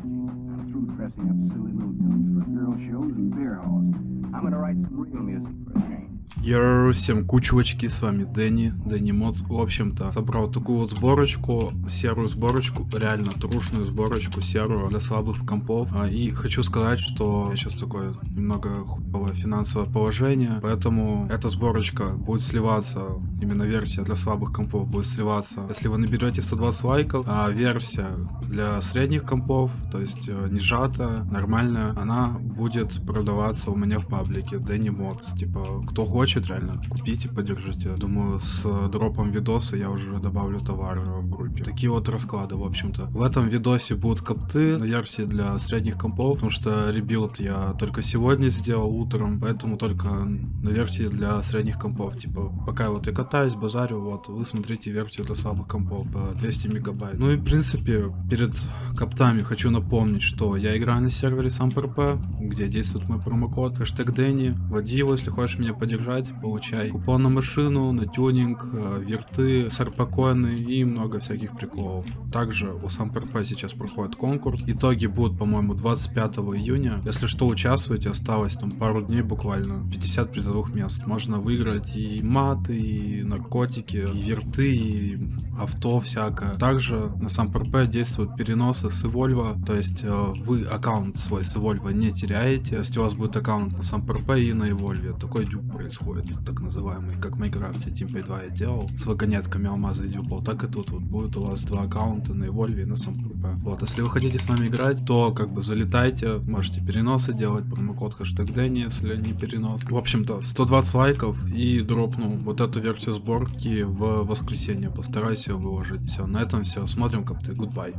I'm through dressing up silly little tunes for girl shows and beer halls. I'm gonna write some real music for a change. Йоу, всем кучевочки, с вами Дэнни, Дэнни Моц. В общем-то, собрал такую вот сборочку, серую сборочку, реально трушную сборочку серую для слабых компов. А, И хочу сказать, что сейчас такое немного хуевое финансовое положение, поэтому эта сборочка будет сливаться, именно версия для слабых компов будет сливаться, если вы наберете 120 лайков, а версия для средних компов, то есть э, не сжатая, нормальная, она будет продаваться у меня в паблике Danny Mods. Типа, кто хочет, реально, купите, поддержите. Думаю, с дропом видоса я уже добавлю товар в группе. Такие вот расклады, в общем-то. В этом видосе будут копты на версии для средних компов, потому что rebuild я только сегодня сделал утром, поэтому только на версии для средних компов. Типа, пока вот я катаюсь, базарю, вот, вы смотрите версию для слабых компов, э, 200 мегабайт. Ну и, в принципе, перед коптами хочу напомнить, что я играю на сервере SamPRP, где действует мой промокод, хэштег Дэнни. Вводи его, если хочешь меня поддержать, получай купон на машину, на тюнинг, э, верты, сарпокоины и много всяких приколов. Также у SamPRP сейчас проходит конкурс. Итоги будут, по-моему, 25 июня. Если что, участвуйте, осталось там пару дней буквально. 50 призовых мест. Можно выиграть и маты, и наркотики, и верты, и авто всякое. Также на SamPRP действуют переносы с Evolve, то есть э, вы аккаунт свой с Evolve не теряете, то есть у вас будет аккаунт на SamPRP и на Evolve. Такой дюб происходит, так называемый, как в Майнкрафте Team 2 я делал, с вагонетками алмаза и дюбал, так и тут вот будет у вас два аккаунта на Evolve и на SamPRP. Вот, если вы хотите с нами играть, то как бы залетайте, можете переносы делать, промокод хэштег Дэнни, если не перенос. В общем-то, 120 лайков и дропну вот эту версию сборки в воскресенье, постараюсь ее выложить. Все, на этом все, смотрим как ты, goodbye.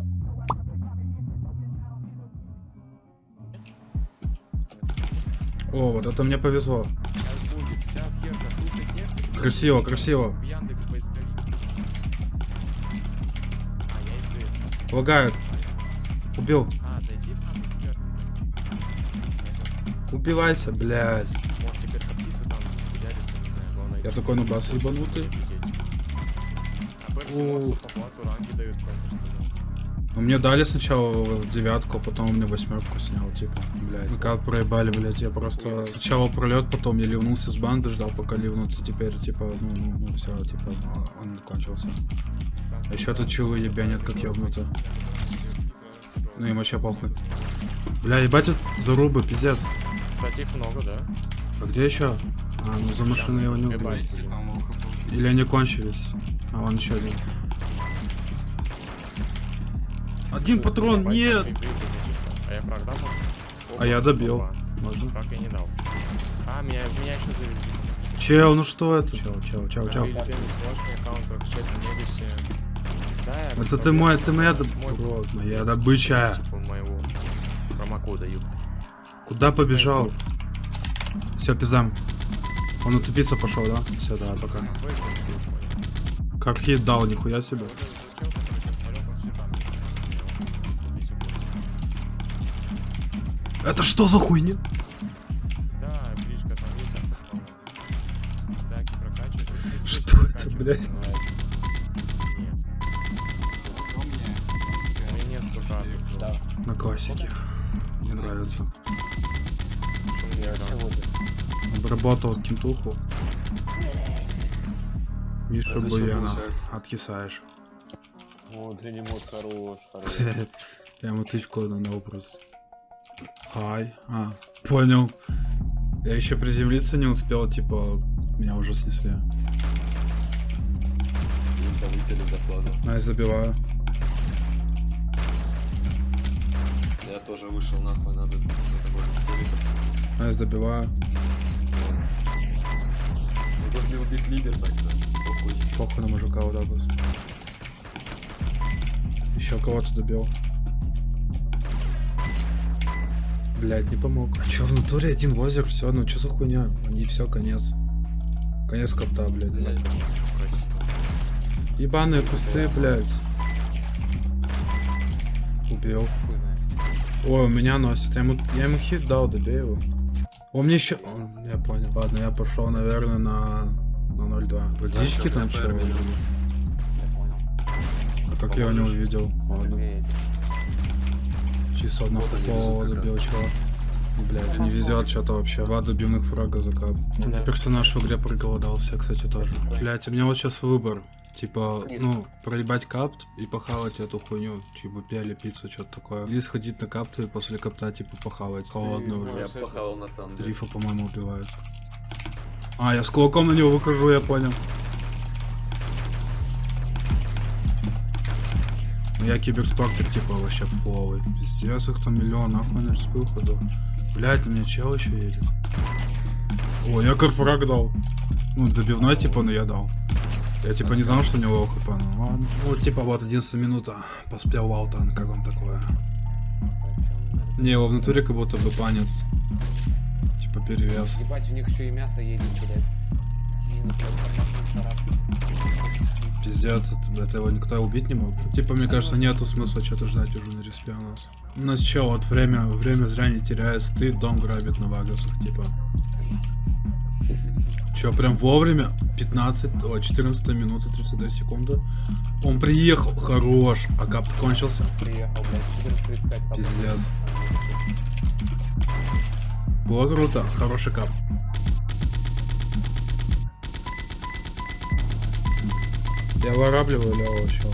О, вот это мне повезло. Сейчас будет, сейчас Ерка, слушай технику. Красиво, красиво. Хуярятся, не знаю, главное. Я такой на бас ебанутый. А Ну, мне дали сначала девятку, а потом мне восьмерку снял, типа, блядь. Ну как проебали, блядь, я просто сначала пролет, потом я ливнулся с банды, ждал пока ливнут, и теперь, типа, ну, ну, ну все, типа, он кончился. А еще тут чилы ебянят, как ебнуто. Ну им вообще похуй. Бля, ебать зарубы, пиздец. Кстати, их много, да? А где еще? А, ну за машиной я его не убил. Ебать. Или они кончились? А вон еще один. Один патрон, нет! А я продам? А я добил. Можно? Как я не дал? А, меня, меня еще завезли. Чел, ну что это? Чел, чел, чел, чел. Это ты мой, ты моя, Мой- моя добыча. Типа моего промокода, ёпта. Куда побежал? Все, пиздам. Он утупиться пошел, да? Все, давай, пока. Как хит дал, нихуя себе. Это что за хуйня? Да, Гришка, там ветер пошел. Таки прокачивать. Что это, блядь? Нет. У меня нет сука. На классике. Мне нравится. Обработал кентуху. Миша Буяна. Откисаешь. О, тренемот хорош, хорош. Я ему тычку на образ. Хай. А, понял. Я еще приземлиться не успел, типа, меня уже снесли. Повысили зарплату. На, я забиваю. Я тоже вышел нахуй, надо. На, я добиваю. Ну, Если убить лидер, так да, похуй. Похуй на мужика вот так вот. Еще кого-то добил. Блять, не помог. А чё, в натуре один возер, все, ну чё за хуйня? И все, конец. Конец копта, блядь. Блядь. Ебаные кусты, блядь. Убил. Ой, у меня носит. Я ему, я ему хит дал, добей его. Он мне еще... О, Я понял. Ладно, я пошел, наверное, на... На 0.2. Водички Да, там понял. А как я его не увидел? Ладно. Чисто лежат как добил чела. Блять, не везет что-то вообще. Два добивных фрага закап. У меня персонаж в игре проголодался, кстати, тоже. Блять, у меня вот сейчас выбор. Типа, ну, проебать капт и похавать эту хуйню, типа пели пиццу, что-то такое. Или сходить на капту и после капта, типа, похавать. Холодно уже. Я похавал на самом деле. Рифа, по-моему, убивают. А, я с кулаком на него выхожу, я понял. Я киберспортер, типа, вообще фловый. Пиздец, их там миллион, нахуй на выходу. Блять, на меня чел еще едет. О, я карфраг дал. Ну, добивной, типа, но я дал. Я, типа, не знал, что у него хп, ну ладно. Вот, типа, вот, 11 минута. Поспел Валтан, как вам такое? Не, его в натуре как будто бы панит. Типа, перевес. Ебать, у них еще и мясо едет, блядь. Пиздец, это, это его никто убить не мог. Типа, мне кажется, нету смысла что-то ждать уже на респе у нас. У нас чел, вот время, время зря не теряется, ты дом грабит на вагасах, типа. Че, прям вовремя? 15, о, 14 минута, 32 секунды. Он приехал, хорош, а кап кончился. приехал, блядь, 14.35. Пиздец. Было круто, хороший кап. Я вырабливаю левого чела.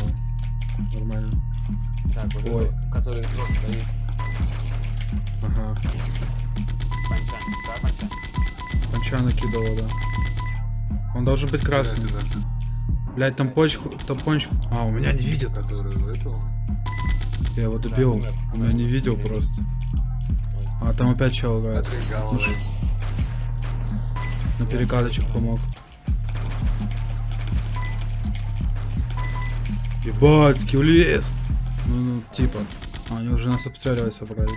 Нормально. Так, вот Ой. этот, который просто стоит. Ага. Панчан, да, панчан? Конча накидывал, да. Он должен быть красным. Блять, там почку, там почку. А, у меня не видит. Который этого? Я его добил. Да, У меня не видел просто. А там опять чел играет. Ну, На перекаточек помог. Ебать, кивлес. Ну, ну, типа. А, они уже нас обстреливать собрались.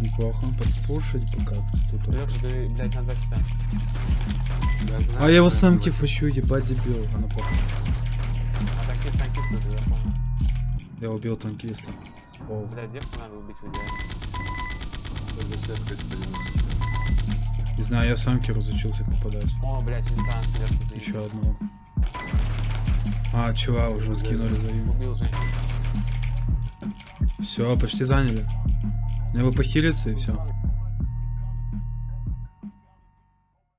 Неплохо. Подпушить пока тут. Леша, ты, блядь, на 2 хита. А я его сам кифачу, ебать дебил. А ну похуй. А танкист, танкист тут, я понял. Я убил танкиста. О, Блядь, девку надо убить в идеале. Не знаю, я сам Киру разучился попадать. О, блядь, интан сверху. Еще одного. А, чела уже скинули за им. Убил женщину. Все, почти заняли. Мне бы похилиться и все.